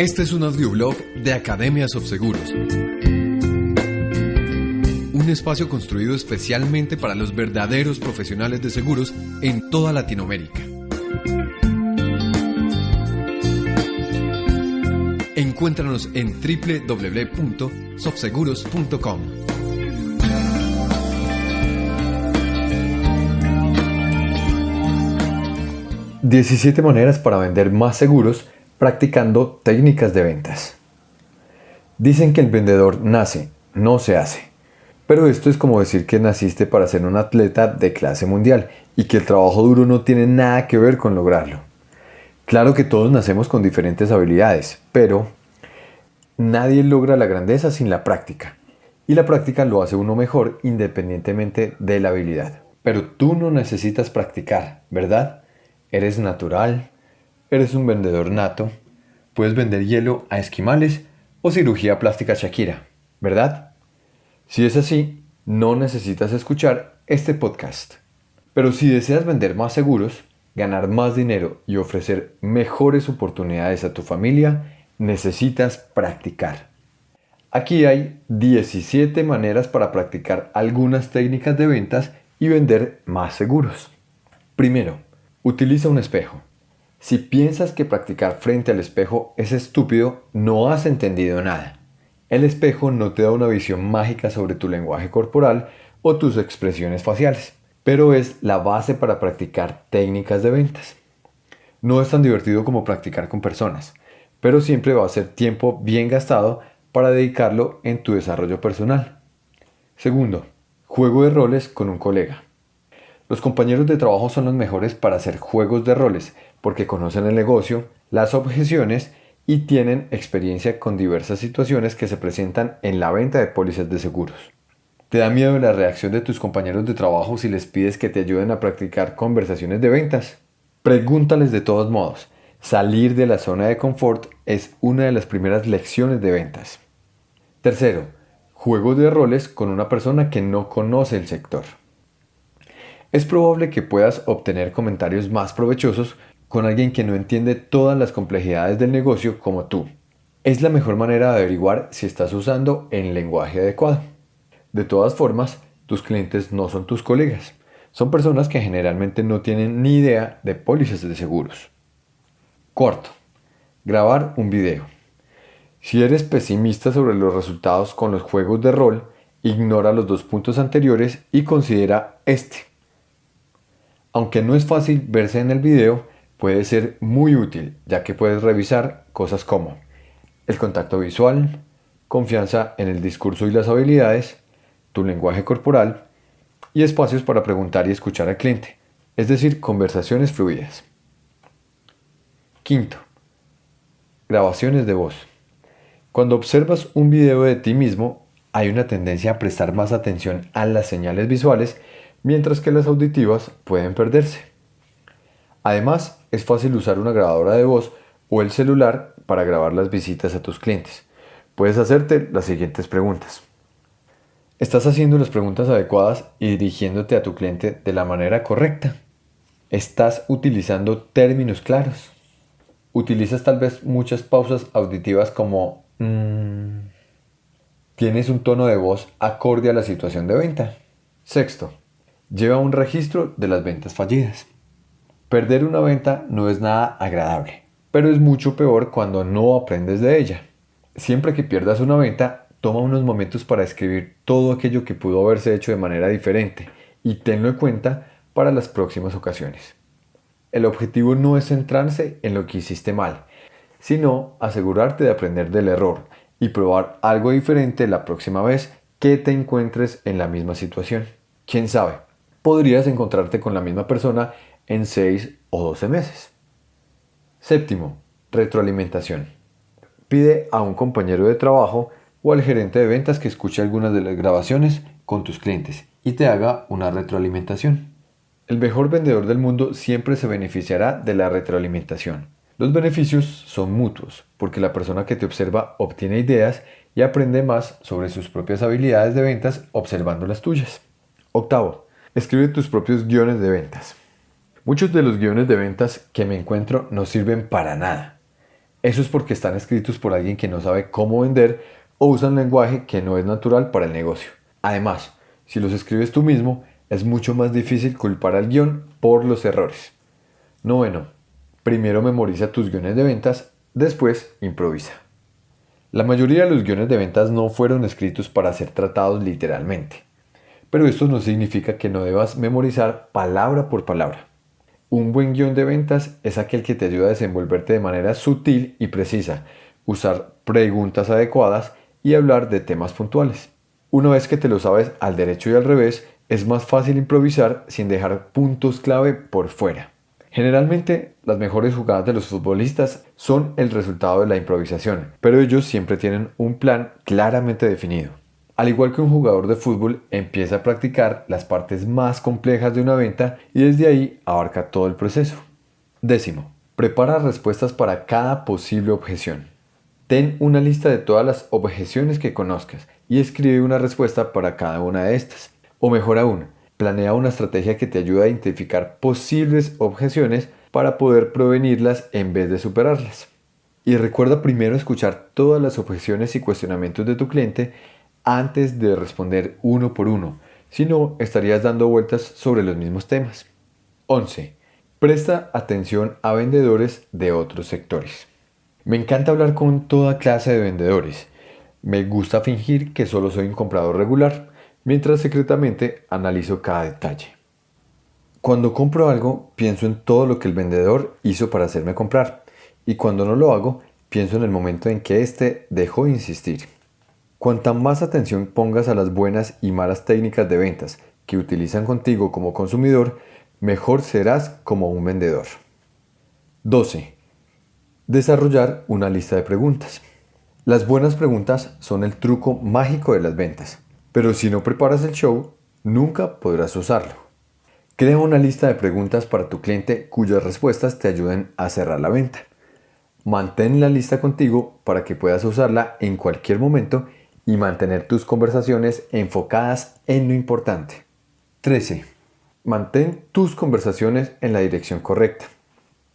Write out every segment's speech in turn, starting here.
Este es un audioblog de Academias of Seguros. Un espacio construido especialmente para los verdaderos profesionales de seguros en toda Latinoamérica. Encuéntranos en www.sofseguros.com. ...17 maneras para vender más seguros practicando técnicas de ventas. Dicen que el vendedor nace, no se hace. Pero esto es como decir que naciste para ser un atleta de clase mundial y que el trabajo duro no tiene nada que ver con lograrlo. Claro que todos nacemos con diferentes habilidades, pero nadie logra la grandeza sin la práctica. Y la práctica lo hace uno mejor independientemente de la habilidad. Pero tú no necesitas practicar, ¿verdad? Eres natural, Eres un vendedor nato. Puedes vender hielo a esquimales o cirugía plástica Shakira, ¿verdad? Si es así, no necesitas escuchar este podcast. Pero si deseas vender más seguros, ganar más dinero y ofrecer mejores oportunidades a tu familia, necesitas practicar. Aquí hay 17 maneras para practicar algunas técnicas de ventas y vender más seguros. Primero, utiliza un espejo. Si piensas que practicar frente al espejo es estúpido, no has entendido nada. El espejo no te da una visión mágica sobre tu lenguaje corporal o tus expresiones faciales, pero es la base para practicar técnicas de ventas. No es tan divertido como practicar con personas, pero siempre va a ser tiempo bien gastado para dedicarlo en tu desarrollo personal. Segundo, juego de roles con un colega. Los compañeros de trabajo son los mejores para hacer juegos de roles porque conocen el negocio, las objeciones y tienen experiencia con diversas situaciones que se presentan en la venta de pólizas de seguros. ¿Te da miedo la reacción de tus compañeros de trabajo si les pides que te ayuden a practicar conversaciones de ventas? Pregúntales de todos modos. Salir de la zona de confort es una de las primeras lecciones de ventas. Tercero, juegos de roles con una persona que no conoce el sector es probable que puedas obtener comentarios más provechosos con alguien que no entiende todas las complejidades del negocio como tú. Es la mejor manera de averiguar si estás usando el lenguaje adecuado. De todas formas, tus clientes no son tus colegas. Son personas que generalmente no tienen ni idea de pólizas de seguros. Cuarto, grabar un video. Si eres pesimista sobre los resultados con los juegos de rol, ignora los dos puntos anteriores y considera este. Aunque no es fácil verse en el video, puede ser muy útil ya que puedes revisar cosas como el contacto visual, confianza en el discurso y las habilidades, tu lenguaje corporal y espacios para preguntar y escuchar al cliente, es decir, conversaciones fluidas. Quinto, grabaciones de voz. Cuando observas un video de ti mismo, hay una tendencia a prestar más atención a las señales visuales mientras que las auditivas pueden perderse. Además, es fácil usar una grabadora de voz o el celular para grabar las visitas a tus clientes. Puedes hacerte las siguientes preguntas. ¿Estás haciendo las preguntas adecuadas y dirigiéndote a tu cliente de la manera correcta? ¿Estás utilizando términos claros? ¿Utilizas tal vez muchas pausas auditivas como mm"? ¿Tienes un tono de voz acorde a la situación de venta? Sexto, lleva un registro de las ventas fallidas. Perder una venta no es nada agradable, pero es mucho peor cuando no aprendes de ella. Siempre que pierdas una venta, toma unos momentos para escribir todo aquello que pudo haberse hecho de manera diferente y tenlo en cuenta para las próximas ocasiones. El objetivo no es centrarse en lo que hiciste mal, sino asegurarte de aprender del error y probar algo diferente la próxima vez que te encuentres en la misma situación. ¿Quién sabe? Podrías encontrarte con la misma persona en 6 o 12 meses. Séptimo, retroalimentación. Pide a un compañero de trabajo o al gerente de ventas que escuche algunas de las grabaciones con tus clientes y te haga una retroalimentación. El mejor vendedor del mundo siempre se beneficiará de la retroalimentación. Los beneficios son mutuos, porque la persona que te observa obtiene ideas y aprende más sobre sus propias habilidades de ventas observando las tuyas. Octavo, Escribe tus propios guiones de ventas. Muchos de los guiones de ventas que me encuentro no sirven para nada. Eso es porque están escritos por alguien que no sabe cómo vender o usa un lenguaje que no es natural para el negocio. Además, si los escribes tú mismo, es mucho más difícil culpar al guion por los errores. Noveno, primero memoriza tus guiones de ventas, después improvisa. La mayoría de los guiones de ventas no fueron escritos para ser tratados literalmente, pero esto no significa que no debas memorizar palabra por palabra. Un buen guion de ventas es aquel que te ayuda a desenvolverte de manera sutil y precisa, usar preguntas adecuadas y hablar de temas puntuales. Una vez que te lo sabes al derecho y al revés, es más fácil improvisar sin dejar puntos clave por fuera. Generalmente las mejores jugadas de los futbolistas son el resultado de la improvisación, pero ellos siempre tienen un plan claramente definido. Al igual que un jugador de fútbol empieza a practicar las partes más complejas de una venta y desde ahí abarca todo el proceso. Décimo, prepara respuestas para cada posible objeción. Ten una lista de todas las objeciones que conozcas y escribe una respuesta para cada una de estas. O mejor aún, Planea una estrategia que te ayude a identificar posibles objeciones para poder prevenirlas en vez de superarlas. Y recuerda primero escuchar todas las objeciones y cuestionamientos de tu cliente antes de responder uno por uno, si no estarías dando vueltas sobre los mismos temas. 11. Presta atención a vendedores de otros sectores. Me encanta hablar con toda clase de vendedores. Me gusta fingir que solo soy un comprador regular mientras secretamente analizo cada detalle. Cuando compro algo, pienso en todo lo que el vendedor hizo para hacerme comprar, y cuando no lo hago, pienso en el momento en que éste dejó de insistir. Cuanta más atención pongas a las buenas y malas técnicas de ventas que utilizan contigo como consumidor, mejor serás como un vendedor. 12. Desarrollar una lista de preguntas. Las buenas preguntas son el truco mágico de las ventas. Pero si no preparas el show, nunca podrás usarlo. Crea una lista de preguntas para tu cliente cuyas respuestas te ayuden a cerrar la venta. Mantén la lista contigo para que puedas usarla en cualquier momento y mantener tus conversaciones enfocadas en lo importante. 13. Mantén tus conversaciones en la dirección correcta.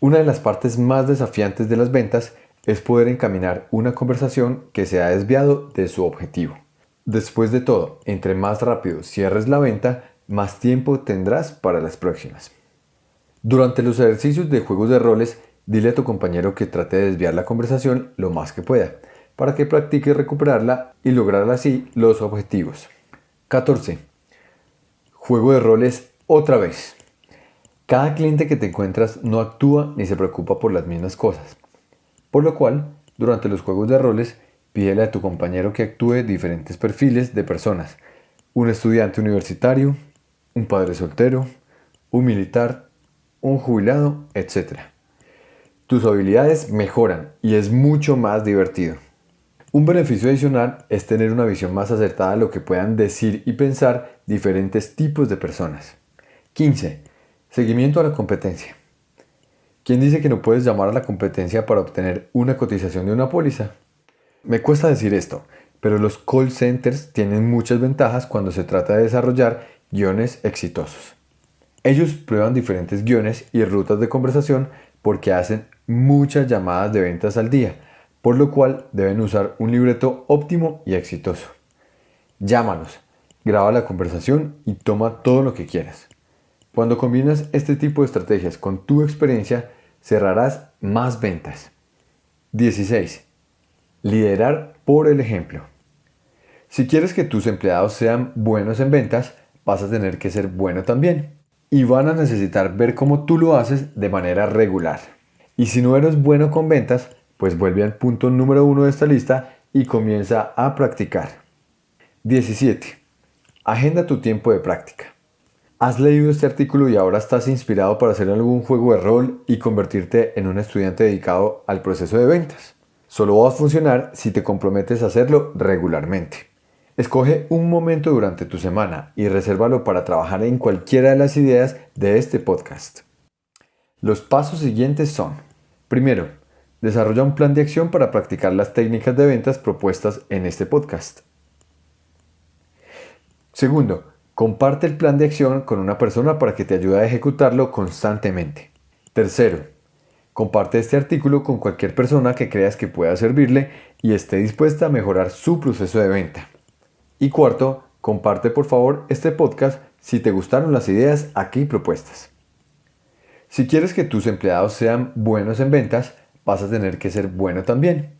Una de las partes más desafiantes de las ventas es poder encaminar una conversación que se ha desviado de su objetivo. Después de todo, entre más rápido cierres la venta, más tiempo tendrás para las próximas. Durante los ejercicios de juegos de roles, dile a tu compañero que trate de desviar la conversación lo más que pueda, para que practique recuperarla y lograr así los objetivos. 14. Juego de roles otra vez. Cada cliente que te encuentras no actúa ni se preocupa por las mismas cosas, por lo cual, durante los juegos de roles, Pídele a tu compañero que actúe diferentes perfiles de personas. Un estudiante universitario, un padre soltero, un militar, un jubilado, etc. Tus habilidades mejoran y es mucho más divertido. Un beneficio adicional es tener una visión más acertada de lo que puedan decir y pensar diferentes tipos de personas. 15. Seguimiento a la competencia. ¿Quién dice que no puedes llamar a la competencia para obtener una cotización de una póliza? Me cuesta decir esto, pero los call centers tienen muchas ventajas cuando se trata de desarrollar guiones exitosos. Ellos prueban diferentes guiones y rutas de conversación porque hacen muchas llamadas de ventas al día, por lo cual deben usar un libreto óptimo y exitoso. Llámalos, graba la conversación y toma todo lo que quieras. Cuando combinas este tipo de estrategias con tu experiencia, cerrarás más ventas. 16. Liderar por el ejemplo. Si quieres que tus empleados sean buenos en ventas, vas a tener que ser bueno también. Y van a necesitar ver cómo tú lo haces de manera regular. Y si no eres bueno con ventas, pues vuelve al punto número uno de esta lista y comienza a practicar. 17. Agenda tu tiempo de práctica. Has leído este artículo y ahora estás inspirado para hacer algún juego de rol y convertirte en un estudiante dedicado al proceso de ventas. Solo va a funcionar si te comprometes a hacerlo regularmente. Escoge un momento durante tu semana y resérvalo para trabajar en cualquiera de las ideas de este podcast. Los pasos siguientes son, primero, desarrolla un plan de acción para practicar las técnicas de ventas propuestas en este podcast. Segundo, comparte el plan de acción con una persona para que te ayude a ejecutarlo constantemente. Tercero, Comparte este artículo con cualquier persona que creas que pueda servirle y esté dispuesta a mejorar su proceso de venta. Y cuarto, comparte por favor este podcast si te gustaron las ideas aquí propuestas. Si quieres que tus empleados sean buenos en ventas, vas a tener que ser bueno también.